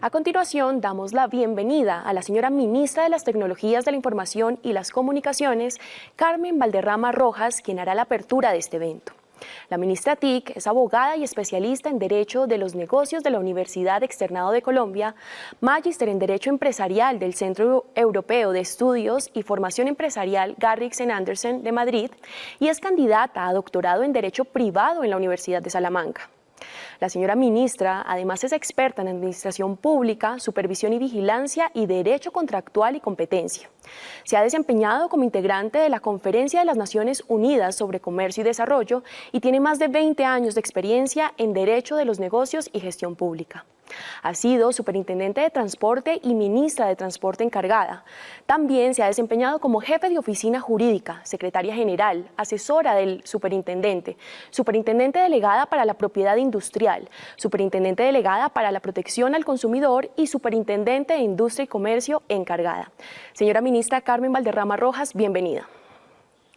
A continuación, damos la bienvenida a la señora Ministra de las Tecnologías de la Información y las Comunicaciones, Carmen Valderrama Rojas, quien hará la apertura de este evento. La ministra TIC es abogada y especialista en Derecho de los Negocios de la Universidad Externado de Colombia, magíster en Derecho Empresarial del Centro Europeo de Estudios y Formación Empresarial Garrixen Andersen de Madrid y es candidata a doctorado en Derecho Privado en la Universidad de Salamanca. La señora ministra además es experta en Administración Pública, Supervisión y Vigilancia y Derecho Contractual y Competencia. Se ha desempeñado como integrante de la Conferencia de las Naciones Unidas sobre Comercio y Desarrollo y tiene más de 20 años de experiencia en Derecho de los Negocios y Gestión Pública. Ha sido superintendente de transporte y ministra de transporte encargada. También se ha desempeñado como jefe de oficina jurídica, secretaria general, asesora del superintendente, superintendente delegada para la propiedad industrial, superintendente delegada para la protección al consumidor y superintendente de industria y comercio encargada. Señora ministra Carmen Valderrama Rojas, bienvenida.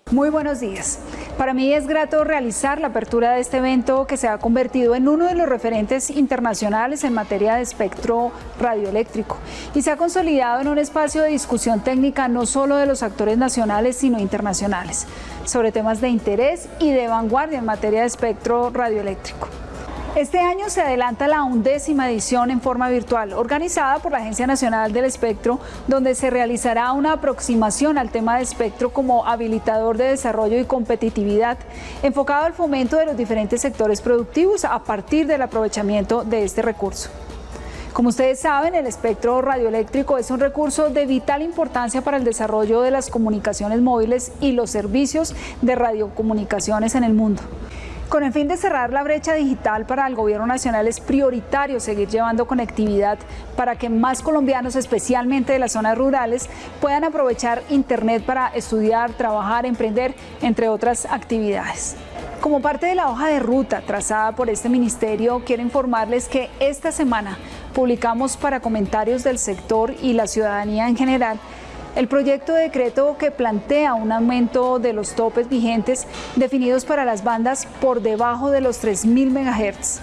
Muy buenos días. Para mí es grato realizar la apertura de este evento que se ha convertido en uno de los referentes internacionales en materia de espectro radioeléctrico y se ha consolidado en un espacio de discusión técnica no solo de los actores nacionales sino internacionales sobre temas de interés y de vanguardia en materia de espectro radioeléctrico. Este año se adelanta la undécima edición en forma virtual, organizada por la Agencia Nacional del Espectro, donde se realizará una aproximación al tema de espectro como habilitador de desarrollo y competitividad, enfocado al fomento de los diferentes sectores productivos a partir del aprovechamiento de este recurso. Como ustedes saben, el espectro radioeléctrico es un recurso de vital importancia para el desarrollo de las comunicaciones móviles y los servicios de radiocomunicaciones en el mundo. Con el fin de cerrar la brecha digital para el Gobierno Nacional es prioritario seguir llevando conectividad para que más colombianos, especialmente de las zonas rurales, puedan aprovechar Internet para estudiar, trabajar, emprender, entre otras actividades. Como parte de la hoja de ruta trazada por este ministerio, quiero informarles que esta semana publicamos para comentarios del sector y la ciudadanía en general el proyecto de decreto que plantea un aumento de los topes vigentes definidos para las bandas por debajo de los 3.000 MHz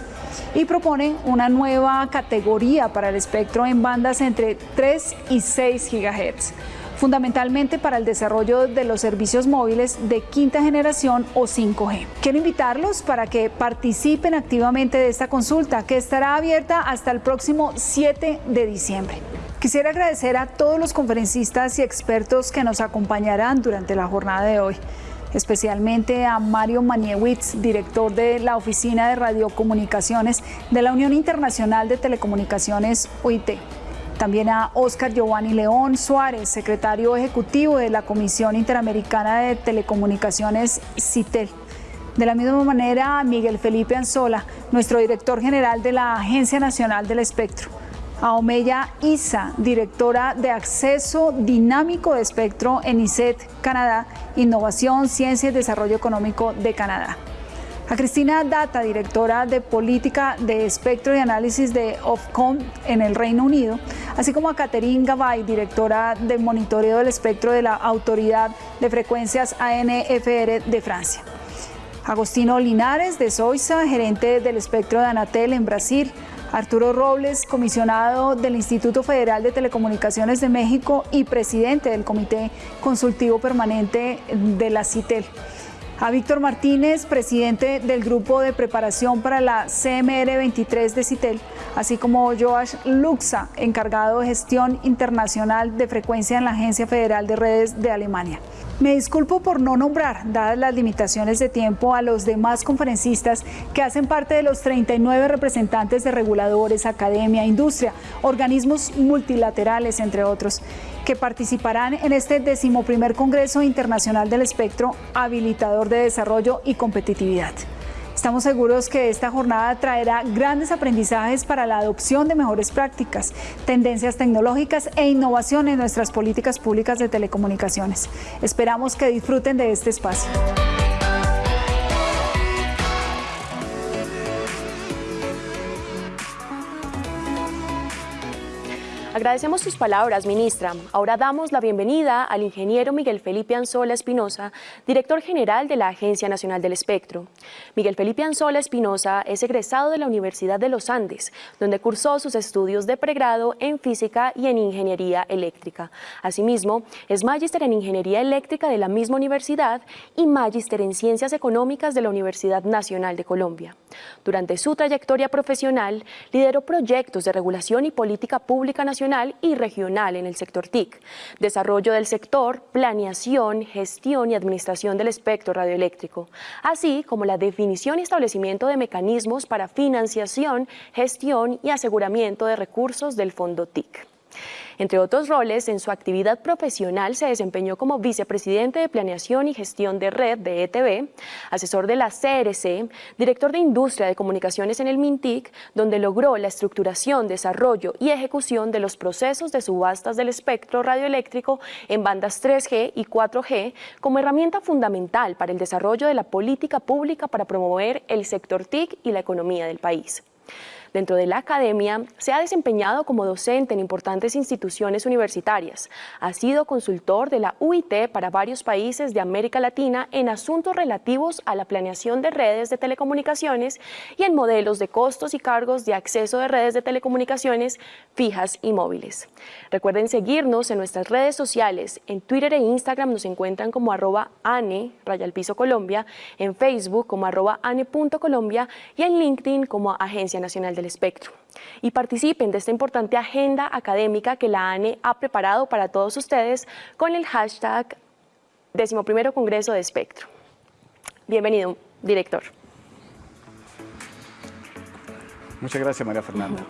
y propone una nueva categoría para el espectro en bandas entre 3 y 6 GHz, fundamentalmente para el desarrollo de los servicios móviles de quinta generación o 5G. Quiero invitarlos para que participen activamente de esta consulta que estará abierta hasta el próximo 7 de diciembre. Quisiera agradecer a todos los conferencistas y expertos que nos acompañarán durante la jornada de hoy, especialmente a Mario Maniewicz, director de la Oficina de Radiocomunicaciones de la Unión Internacional de Telecomunicaciones UIT. También a Oscar Giovanni León Suárez, secretario ejecutivo de la Comisión Interamericana de Telecomunicaciones CITEL. De la misma manera, a Miguel Felipe Anzola, nuestro director general de la Agencia Nacional del Espectro a Omeya Isa, directora de Acceso Dinámico de Espectro en ICET, Canadá, Innovación, Ciencia y Desarrollo Económico de Canadá. A Cristina Data, directora de Política de Espectro y Análisis de Ofcom en el Reino Unido, así como a Catherine Gabay, directora de Monitoreo del Espectro de la Autoridad de Frecuencias ANFR de Francia. Agostino Linares de Soiza, gerente del espectro de Anatel en Brasil, Arturo Robles, comisionado del Instituto Federal de Telecomunicaciones de México y presidente del Comité Consultivo Permanente de la CITEL. A Víctor Martínez, presidente del Grupo de Preparación para la CMR 23 de CITEL, así como Joash Luxa, encargado de gestión internacional de frecuencia en la Agencia Federal de Redes de Alemania. Me disculpo por no nombrar, dadas las limitaciones de tiempo, a los demás conferencistas que hacen parte de los 39 representantes de reguladores, academia, industria, organismos multilaterales, entre otros, que participarán en este decimoprimer Congreso Internacional del Espectro Habilitador de Desarrollo y Competitividad. Estamos seguros que esta jornada traerá grandes aprendizajes para la adopción de mejores prácticas, tendencias tecnológicas e innovación en nuestras políticas públicas de telecomunicaciones. Esperamos que disfruten de este espacio. Agradecemos sus palabras, ministra. Ahora damos la bienvenida al ingeniero Miguel Felipe Anzola Espinosa, director general de la Agencia Nacional del Espectro. Miguel Felipe Anzola Espinosa es egresado de la Universidad de los Andes, donde cursó sus estudios de pregrado en física y en ingeniería eléctrica. Asimismo, es magíster en ingeniería eléctrica de la misma universidad y magíster en ciencias económicas de la Universidad Nacional de Colombia. Durante su trayectoria profesional, lideró proyectos de regulación y política pública nacional y regional en el sector TIC, desarrollo del sector, planeación, gestión y administración del espectro radioeléctrico, así como la definición y establecimiento de mecanismos para financiación, gestión y aseguramiento de recursos del fondo TIC. Entre otros roles, en su actividad profesional se desempeñó como vicepresidente de Planeación y Gestión de Red de ETV, asesor de la CRC, director de Industria de Comunicaciones en el MINTIC, donde logró la estructuración, desarrollo y ejecución de los procesos de subastas del espectro radioeléctrico en bandas 3G y 4G como herramienta fundamental para el desarrollo de la política pública para promover el sector TIC y la economía del país. Dentro de la academia, se ha desempeñado como docente en importantes instituciones universitarias. Ha sido consultor de la UIT para varios países de América Latina en asuntos relativos a la planeación de redes de telecomunicaciones y en modelos de costos y cargos de acceso de redes de telecomunicaciones fijas y móviles. Recuerden seguirnos en nuestras redes sociales. En Twitter e Instagram nos encuentran como arroba ane, raya Colombia, en Facebook como arroba ane.colombia y en LinkedIn como Agencia Nacional del espectro y participen de esta importante agenda académica que la ANE ha preparado para todos ustedes con el hashtag 11 Congreso de Espectro. Bienvenido, director. Muchas gracias, María Fernanda.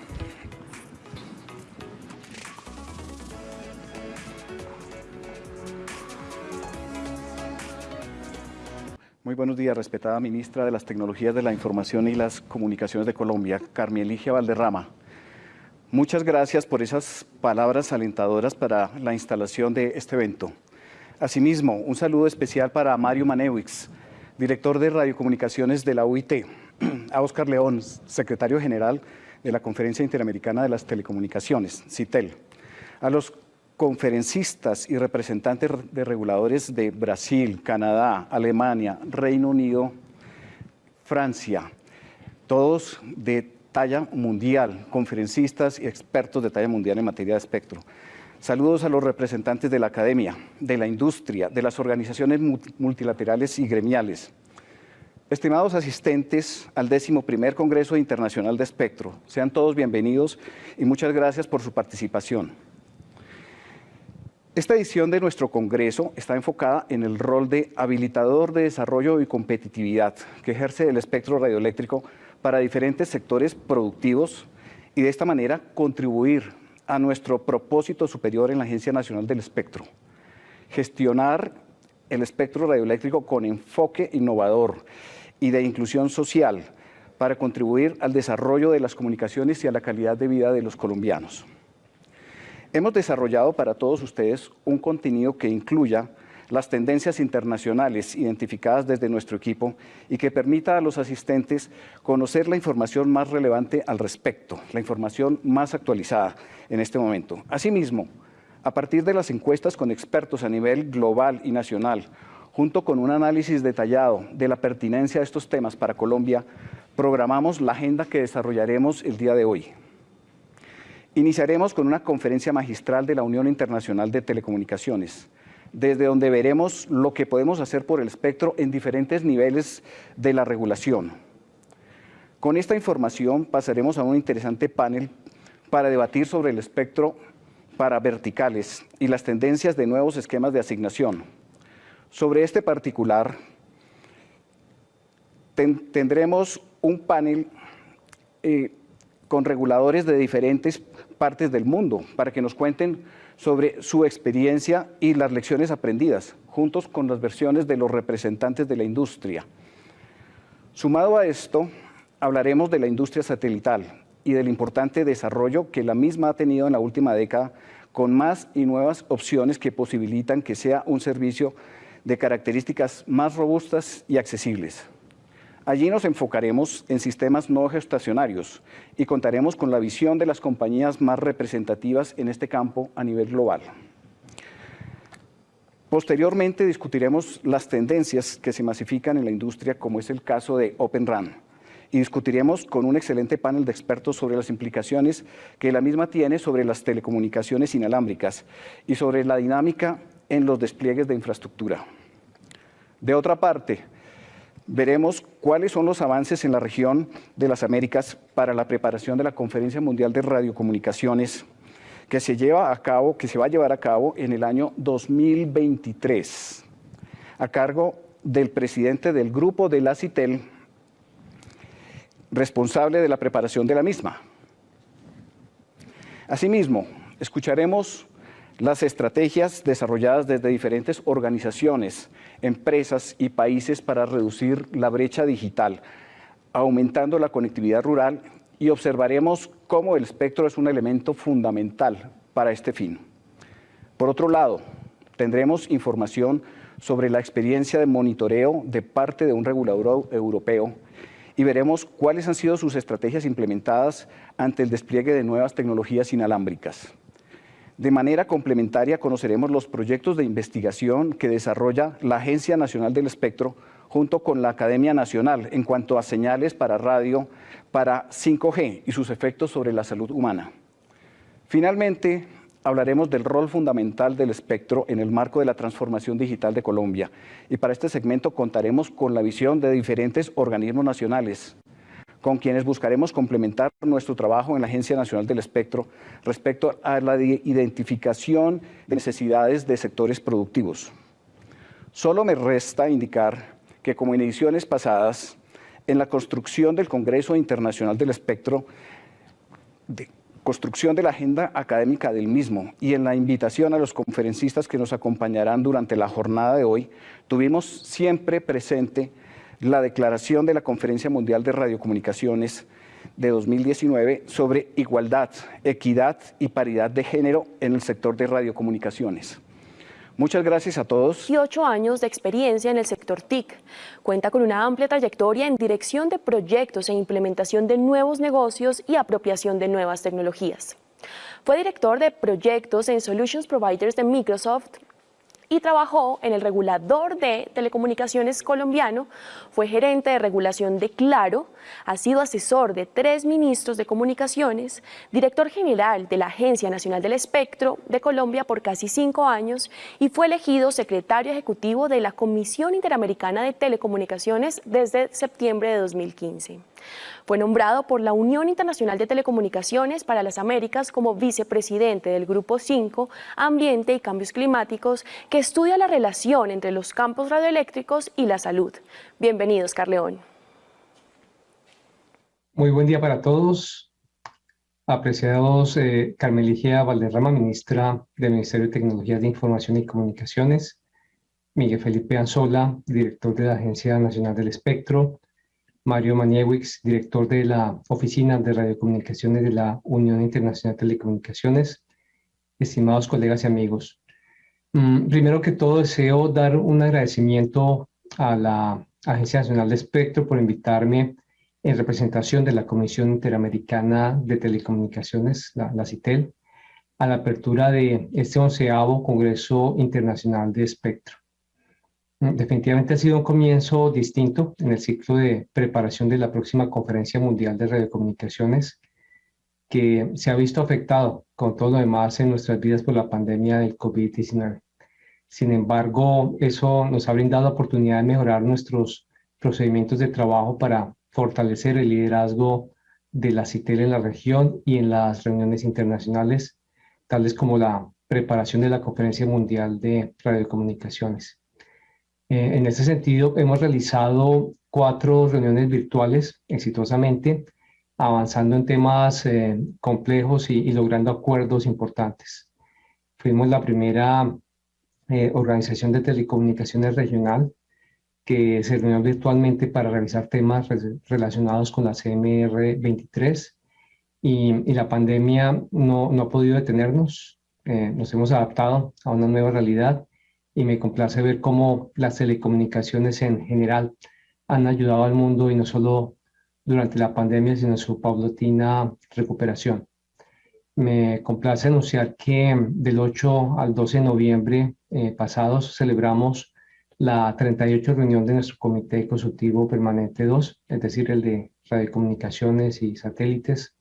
Muy buenos días, respetada ministra de las Tecnologías de la Información y las Comunicaciones de Colombia, Carmen Valderrama. Muchas gracias por esas palabras alentadoras para la instalación de este evento. Asimismo, un saludo especial para Mario Manewix, director de Radiocomunicaciones de la UIT, a Oscar León, secretario general de la Conferencia Interamericana de las Telecomunicaciones, CITEL, a los conferencistas y representantes de reguladores de Brasil, Canadá, Alemania, Reino Unido, Francia, todos de talla mundial, conferencistas y expertos de talla mundial en materia de espectro. Saludos a los representantes de la academia, de la industria, de las organizaciones multilaterales y gremiales. Estimados asistentes al 11 Congreso Internacional de Espectro, sean todos bienvenidos y muchas gracias por su participación. Esta edición de nuestro Congreso está enfocada en el rol de habilitador de desarrollo y competitividad que ejerce el espectro radioeléctrico para diferentes sectores productivos y de esta manera contribuir a nuestro propósito superior en la Agencia Nacional del Espectro, gestionar el espectro radioeléctrico con enfoque innovador y de inclusión social para contribuir al desarrollo de las comunicaciones y a la calidad de vida de los colombianos. Hemos desarrollado para todos ustedes un contenido que incluya las tendencias internacionales identificadas desde nuestro equipo y que permita a los asistentes conocer la información más relevante al respecto, la información más actualizada en este momento. Asimismo, a partir de las encuestas con expertos a nivel global y nacional, junto con un análisis detallado de la pertinencia de estos temas para Colombia, programamos la agenda que desarrollaremos el día de hoy. Iniciaremos con una conferencia magistral de la Unión Internacional de Telecomunicaciones, desde donde veremos lo que podemos hacer por el espectro en diferentes niveles de la regulación. Con esta información pasaremos a un interesante panel para debatir sobre el espectro para verticales y las tendencias de nuevos esquemas de asignación. Sobre este particular, tendremos un panel eh, con reguladores de diferentes partes del mundo para que nos cuenten sobre su experiencia y las lecciones aprendidas, juntos con las versiones de los representantes de la industria. Sumado a esto, hablaremos de la industria satelital y del importante desarrollo que la misma ha tenido en la última década con más y nuevas opciones que posibilitan que sea un servicio de características más robustas y accesibles. Allí nos enfocaremos en sistemas no geoestacionarios y contaremos con la visión de las compañías más representativas en este campo a nivel global. Posteriormente discutiremos las tendencias que se masifican en la industria, como es el caso de Open RAN, y discutiremos con un excelente panel de expertos sobre las implicaciones que la misma tiene sobre las telecomunicaciones inalámbricas y sobre la dinámica en los despliegues de infraestructura. De otra parte, veremos cuáles son los avances en la región de las Américas para la preparación de la Conferencia Mundial de Radiocomunicaciones que se lleva a cabo, que se va a llevar a cabo en el año 2023, a cargo del presidente del grupo de la CITEL, responsable de la preparación de la misma. Asimismo, escucharemos las estrategias desarrolladas desde diferentes organizaciones, empresas y países para reducir la brecha digital, aumentando la conectividad rural y observaremos cómo el espectro es un elemento fundamental para este fin. Por otro lado, tendremos información sobre la experiencia de monitoreo de parte de un regulador europeo y veremos cuáles han sido sus estrategias implementadas ante el despliegue de nuevas tecnologías inalámbricas. De manera complementaria conoceremos los proyectos de investigación que desarrolla la Agencia Nacional del Espectro junto con la Academia Nacional en cuanto a señales para radio para 5G y sus efectos sobre la salud humana. Finalmente, hablaremos del rol fundamental del espectro en el marco de la transformación digital de Colombia y para este segmento contaremos con la visión de diferentes organismos nacionales, con quienes buscaremos complementar nuestro trabajo en la Agencia Nacional del Espectro respecto a la identificación de necesidades de sectores productivos. Solo me resta indicar que como en ediciones pasadas, en la construcción del Congreso Internacional del Espectro, de construcción de la agenda académica del mismo y en la invitación a los conferencistas que nos acompañarán durante la jornada de hoy, tuvimos siempre presente la declaración de la Conferencia Mundial de Radiocomunicaciones de 2019 sobre igualdad, equidad y paridad de género en el sector de radiocomunicaciones. Muchas gracias a todos. Y ocho años de experiencia en el sector TIC. Cuenta con una amplia trayectoria en dirección de proyectos e implementación de nuevos negocios y apropiación de nuevas tecnologías. Fue director de proyectos en Solutions Providers de Microsoft, y trabajó en el regulador de telecomunicaciones colombiano, fue gerente de regulación de Claro, ha sido asesor de tres ministros de comunicaciones, director general de la Agencia Nacional del Espectro de Colombia por casi cinco años y fue elegido secretario ejecutivo de la Comisión Interamericana de Telecomunicaciones desde septiembre de 2015. Fue nombrado por la Unión Internacional de Telecomunicaciones para las Américas como vicepresidente del Grupo 5, Ambiente y Cambios Climáticos, que estudia la relación entre los campos radioeléctricos y la salud. Bienvenidos, Carleón. Muy buen día para todos. Apreciados eh, Valderrama, ministra del Ministerio de Tecnologías de Información y Comunicaciones, Miguel Felipe Anzola, director de la Agencia Nacional del Espectro, Mario Maniewicz, director de la Oficina de Radiocomunicaciones de la Unión Internacional de Telecomunicaciones, estimados colegas y amigos. Mm, primero que todo, deseo dar un agradecimiento a la Agencia Nacional de Espectro por invitarme en representación de la Comisión Interamericana de Telecomunicaciones, la, CITEL, a la apertura de este onceavo Congreso Internacional de Espectro. Mm, definitivamente ha sido un comienzo distinto en el ciclo de preparación de la próxima Conferencia Mundial de Radiocomunicaciones, que se ha visto afectado con todo lo demás en nuestras vidas por la pandemia del COVID-19. Sin embargo, eso nos ha brindado oportunidad de mejorar nuestros procedimientos de trabajo para fortalecer el liderazgo de la CITEL en la región y en las reuniones internacionales, tales como la preparación de la Conferencia Mundial de Radiocomunicaciones. Eh, en ese sentido, hemos realizado cuatro reuniones virtuales exitosamente, avanzando en temas eh, complejos y, logrando acuerdos importantes. Fuimos la primera eh, organización de telecomunicaciones regional que se reunió virtualmente para revisar temas relacionados con la CMR 23 y, la pandemia no, no, ha podido detenernos. nos hemos adaptado a una nueva realidad y me complace ver cómo las telecomunicaciones en general han ayudado al mundo y no solo durante la pandemia, sino su paulatina recuperación. Me complace anunciar que del 8 al 12 de noviembre eh, pasados celebramos la 38 reunión de nuestro Comité Consultivo Permanente 2, es decir, el de radiocomunicaciones y satélites.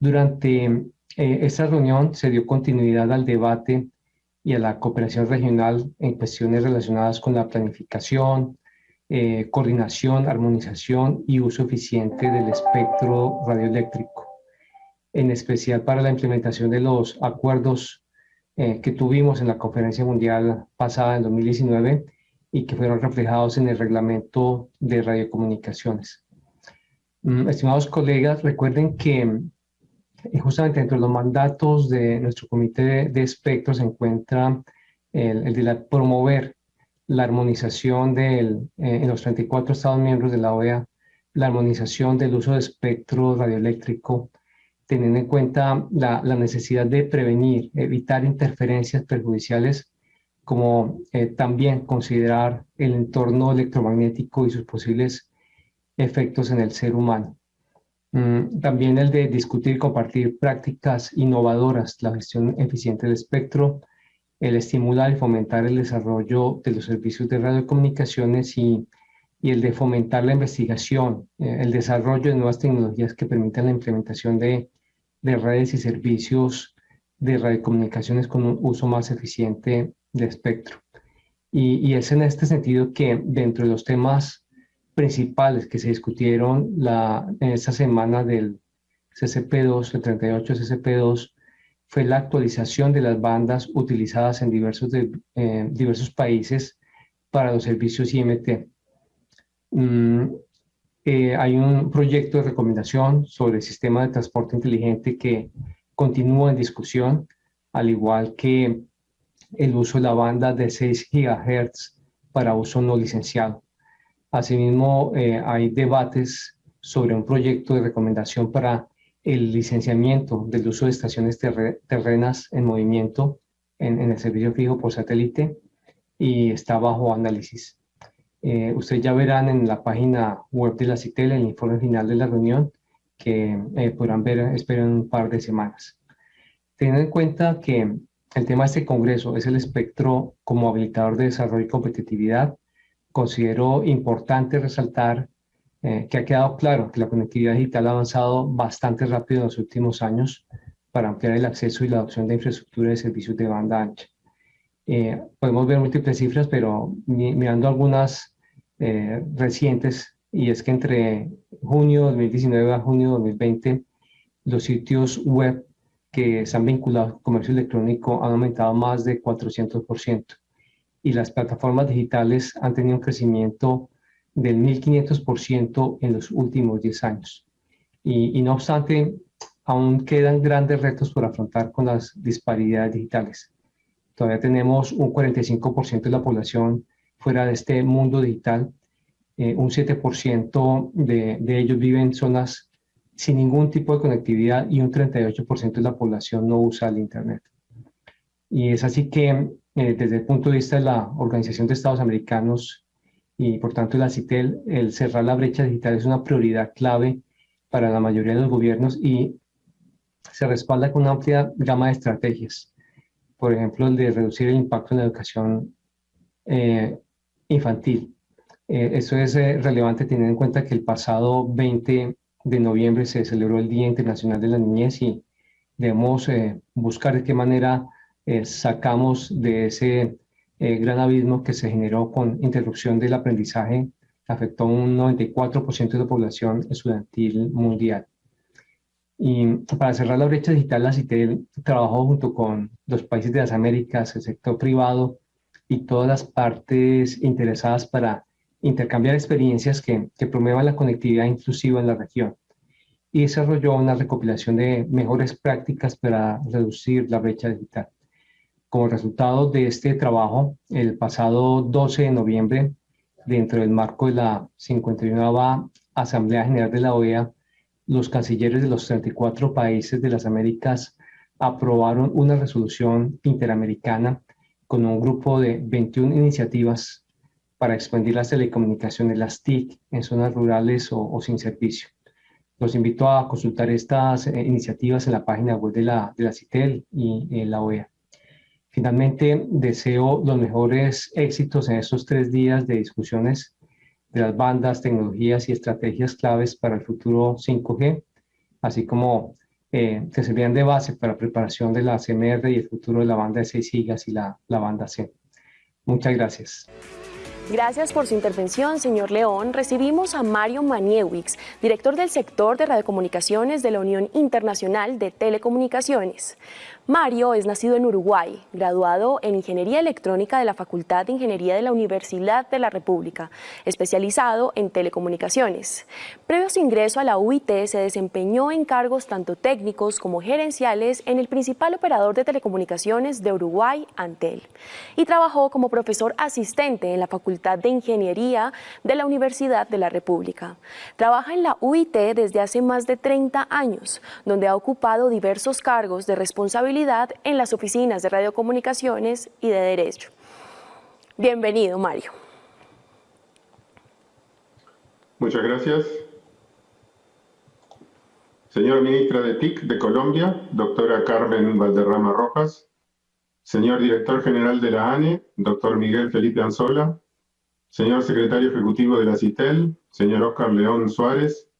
Durante eh, esta reunión se dio continuidad al debate y a la cooperación regional en cuestiones relacionadas con la planificación, eh, coordinación, armonización y uso eficiente del espectro radioeléctrico, en especial para la implementación de los acuerdos eh, que tuvimos en la conferencia mundial pasada en 2019 y que fueron reflejados en el reglamento de radiocomunicaciones. Mm, estimados colegas, recuerden que eh, justamente dentro de los mandatos de nuestro comité de, espectro se encuentra el, de promover la armonización del, eh, en los 34 Estados miembros de la OEA, la armonización del uso de espectro radioeléctrico, teniendo en cuenta la, la necesidad de prevenir, evitar interferencias perjudiciales como eh, también considerar el entorno electromagnético y sus posibles efectos en el ser humano. Mm, también el de discutir y compartir prácticas innovadoras, la gestión eficiente del espectro, el estimular y fomentar el desarrollo de los servicios de radiocomunicaciones y, y el de fomentar la investigación, eh, el desarrollo de nuevas tecnologías que permitan la implementación de, de redes y servicios de radiocomunicaciones con un uso más eficiente de espectro. Y, es en este sentido que dentro de los temas principales que se discutieron la, en esta semana del CCP2, el 38 CCP2, fue la actualización de las bandas utilizadas en diversos, eh, diversos países para los servicios IMT. Mm, eh, hay un proyecto de recomendación sobre el sistema de transporte inteligente que continúa en discusión, al igual que el uso de la banda de 6 GHz para uso no licenciado. Asimismo, eh, hay debates sobre un proyecto de recomendación para el licenciamiento del uso de estaciones terrenas en movimiento en, el servicio fijo por satélite y está bajo análisis. Eh, ustedes ya verán en la página web de la CITEL el informe final de la reunión que eh, podrán ver, espero, en un par de semanas. Teniendo en cuenta que el tema de este congreso es el espectro como habilitador de desarrollo y competitividad. Considero importante resaltar eh, que ha quedado claro que la conectividad digital ha avanzado bastante rápido en los últimos años para ampliar el acceso y la adopción de infraestructura de servicios de banda ancha. Eh, podemos ver múltiples cifras, pero mirando algunas eh, recientes, y es que entre junio 2019 a junio 2020, los sitios web que se han vinculado al comercio electrónico han aumentado más de 400% y las plataformas digitales han tenido un crecimiento del 1.500% en los últimos 10 años. Y, no obstante, aún quedan grandes retos por afrontar con las disparidades digitales. Todavía tenemos un 45% de la población fuera de este mundo digital, eh, un 7% de, de ellos viven en zonas sin ningún tipo de conectividad y un 38% de la población no usa el Internet. Y es así que eh, desde el punto de vista de la Organización de Estados Americanos y por tanto la CITEL, el cerrar la brecha digital es una prioridad clave para la mayoría de los gobiernos y se respalda con una amplia gama de estrategias. Por ejemplo, el de reducir el impacto en la educación eh, infantil. Eh, eso es relevante teniendo en cuenta que el pasado 20 de noviembre se celebró el Día Internacional de la Niñez y debemos eh, buscar de qué manera eh, sacamos de ese eh, gran abismo que se generó con interrupción del aprendizaje, afectó un 94% de la población estudiantil mundial. Y para cerrar la brecha digital, la CITEL trabajó junto con los países de las Américas, el sector privado y todas las partes interesadas para intercambiar experiencias que, que promuevan la conectividad inclusiva en la región y desarrolló una recopilación de mejores prácticas para reducir la brecha digital. Como resultado de este trabajo, el pasado 12 de noviembre, dentro del marco de la 51 Asamblea General de la OEA, los cancilleres de los 34 países de las Américas aprobaron una resolución interamericana con un grupo de 21 iniciativas para expandir las telecomunicaciones, las TIC, en zonas rurales o, sin servicio. Los invito a consultar estas eh, iniciativas en la página web de la, de la CITEL y en la OEA. Finalmente, deseo los mejores éxitos en estos tres días de discusiones de las bandas, tecnologías y estrategias claves para el futuro 5G, así como eh, que servían de base para la preparación de la CMR y el futuro de la banda de 6 gigas y la, la banda C. Muchas gracias. Gracias por su intervención, señor León. Recibimos a Mario Maniewicz, director del sector de radiocomunicaciones de la Unión Internacional de Telecomunicaciones. Mario es nacido en Uruguay, graduado en Ingeniería Electrónica de la Facultad de Ingeniería de la Universidad de la República, especializado en telecomunicaciones. Previo a su ingreso a la UIT, se desempeñó en cargos tanto técnicos como gerenciales en el principal operador de telecomunicaciones de Uruguay, Antel, y trabajó como profesor asistente en la Facultad de Ingeniería de la Universidad de la República. Trabaja en la UIT desde hace más de 30 años, donde ha ocupado diversos cargos de responsabilidad en las oficinas de radiocomunicaciones y de derecho. Bienvenido, Mario. Muchas gracias. Señora Ministra de TIC de Colombia, doctora Carmen Valderrama Rojas. Señor Director General de la ANE, doctor Miguel Felipe Anzola. Señor Secretario Ejecutivo de la CITEL, señor Oscar León Suárez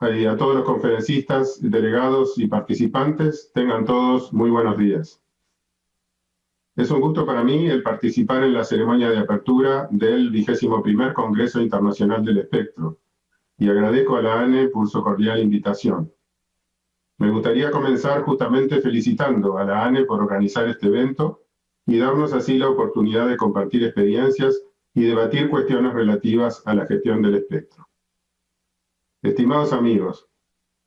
a todos los conferencistas, delegados y participantes, tengan todos muy buenos días. Es un gusto para mí el participar en la ceremonia de apertura del vigésimo primer Congreso Internacional del Espectro y agradezco a la ANE por su cordial invitación. Me gustaría comenzar justamente felicitando a la ANE por organizar este evento y darnos así la oportunidad de compartir experiencias y debatir cuestiones relativas a la gestión del espectro. Estimados amigos,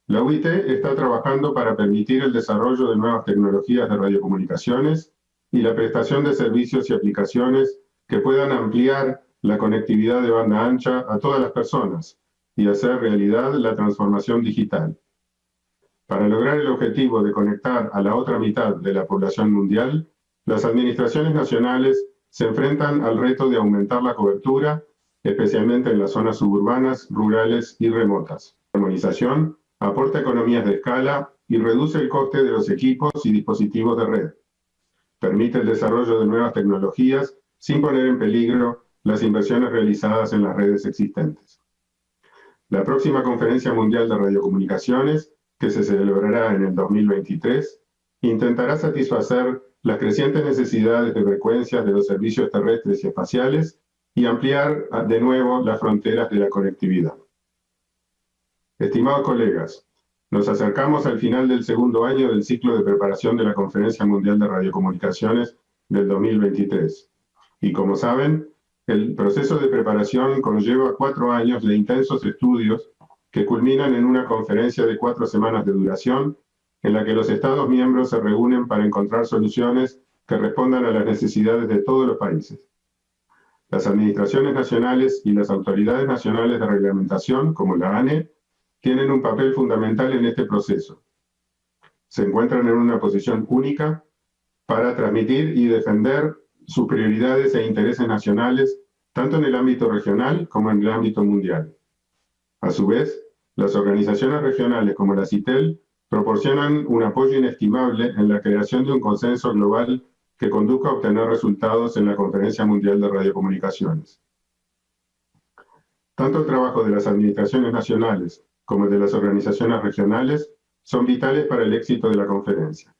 la UIT está trabajando para permitir el desarrollo de nuevas tecnologías de radiocomunicaciones y la prestación de servicios y aplicaciones que puedan ampliar la conectividad de banda ancha a todas las personas y hacer realidad la transformación digital. Para lograr el objetivo de conectar a la otra mitad de la población mundial, las administraciones nacionales se enfrentan al reto de aumentar la cobertura especialmente en las zonas suburbanas, rurales y remotas. La armonización aporta economías de escala y reduce el coste de los equipos y dispositivos de red. Permite el desarrollo de nuevas tecnologías sin poner en peligro las inversiones realizadas en las redes existentes. La próxima Conferencia Mundial de Radiocomunicaciones, que se celebrará en el 2023, intentará satisfacer las crecientes necesidades de frecuencias de los servicios terrestres y espaciales y ampliar ah, de nuevo las fronteras de la conectividad. Estimados colegas, nos acercamos al final del segundo año del ciclo de preparación de la Conferencia Mundial de Radiocomunicaciones del 2023. Y como saben, el proceso de preparación conlleva cuatro años de intensos estudios que culminan en una conferencia de cuatro semanas de duración en la que los Estados miembros se reúnen para encontrar soluciones que respondan a las necesidades de todos los países. Las administraciones nacionales y las autoridades nacionales de reglamentación, como la ANE, tienen un papel fundamental en este proceso. Se encuentran en una posición única para transmitir y defender sus prioridades e intereses nacionales, tanto en el ámbito regional como en el ámbito mundial. A su vez, las organizaciones regionales como la CITEL proporcionan un apoyo inestimable en la creación de un consenso global que conduzca a obtener resultados en la Conferencia Mundial de Radiocomunicaciones. Tanto el trabajo de las administraciones nacionales como el de las organizaciones regionales son vitales para el éxito de la conferencia.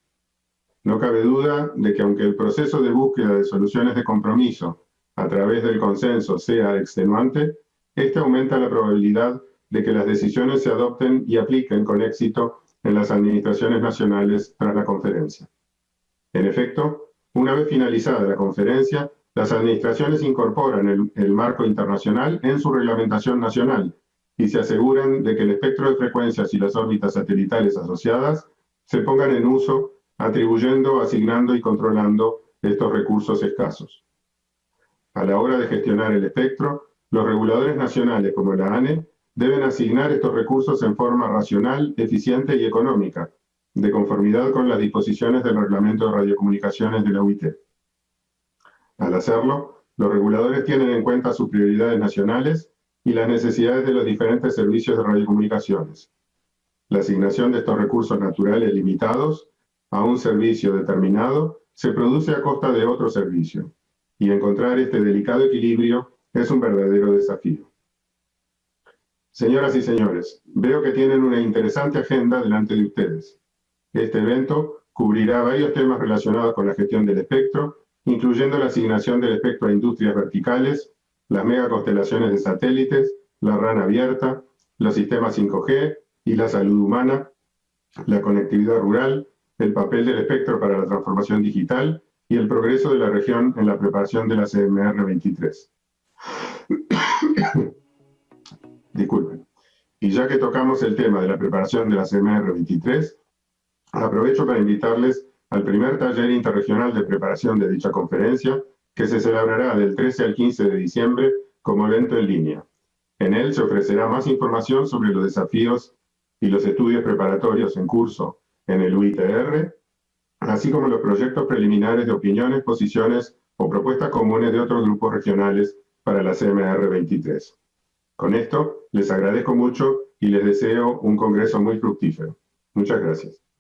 No cabe duda de que aunque el proceso de búsqueda de soluciones de compromiso a través del consenso sea extenuante, este aumenta la probabilidad de que las decisiones se adopten y apliquen con éxito en las administraciones nacionales tras la conferencia. En efecto, una vez finalizada la conferencia, las administraciones incorporan el, marco internacional en su reglamentación nacional y se aseguran de que el espectro de frecuencias y las órbitas satelitales asociadas se pongan en uso, atribuyendo, asignando y controlando estos recursos escasos. A la hora de gestionar el espectro, los reguladores nacionales como la ANE deben asignar estos recursos en forma racional, eficiente y económica, de conformidad con las disposiciones del Reglamento de Radiocomunicaciones de la UIT. Al hacerlo, Los reguladores tienen en cuenta sus prioridades nacionales y las necesidades de los diferentes servicios de radiocomunicaciones. La asignación de estos recursos naturales limitados a un servicio determinado se produce a costa de otro servicio, y encontrar este delicado equilibrio es un verdadero desafío. Señoras y señores, veo que tienen una interesante agenda delante de ustedes. Este evento cubrirá varios temas relacionados con la gestión del espectro, incluyendo la asignación del espectro a industrias verticales, las megaconstelaciones de satélites, la RAN abierta, los sistemas 5G y la salud humana, la conectividad rural, el papel del espectro para la transformación digital y el progreso de la región en la preparación de la CMR 23. Disculpen. Y ya que tocamos el tema de la preparación de la CMR 23, aprovecho para invitarles al primer taller interregional de preparación de dicha conferencia, que se celebrará del 13 al 15 de diciembre como evento en línea. En él se ofrecerá más información sobre los desafíos y los estudios preparatorios en curso en el UITR, así como los proyectos preliminares de opiniones, posiciones o propuestas comunes de otros grupos regionales para la CMR 23. Con esto, les agradezco mucho y les deseo un congreso muy fructífero. Muchas gracias.